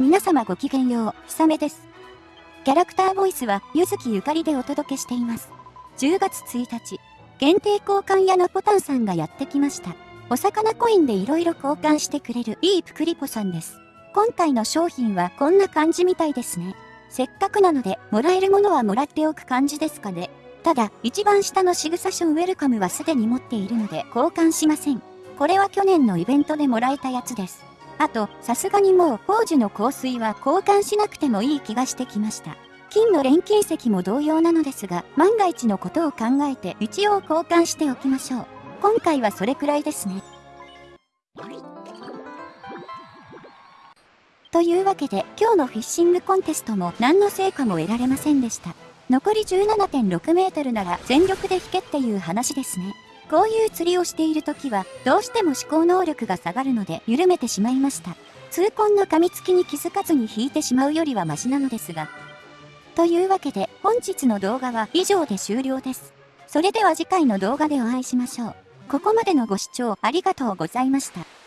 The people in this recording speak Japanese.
皆様ごきげんよう、ひさめです。キャラクターボイスは、ゆずきゆかりでお届けしています。10月1日、限定交換屋のポタンさんがやってきました。お魚コインで色々交換してくれるいいプクリポさんです。今回の商品はこんな感じみたいですね。せっかくなので、もらえるものはもらっておく感じですかね。ただ、一番下の仕草書ウェルカムはすでに持っているので交換しません。これは去年のイベントでもらえたやつです。あと、さすがにもう、宝珠の香水は交換しなくてもいい気がしてきました。金の錬金石も同様なのですが、万が一のことを考えて一応交換しておきましょう。今回はそれくらいですね。というわけで、今日のフィッシングコンテストも何の成果も得られませんでした。残り17.6メートルなら全力で引けっていう話ですね。こういう釣りをしている時は、どうしても思考能力が下がるので緩めてしまいました。痛恨の噛みつきに気づかずに引いてしまうよりはマシなのですが。というわけで、本日の動画は以上で終了です。それでは次回の動画でお会いしましょう。ここまでのご視聴ありがとうございました。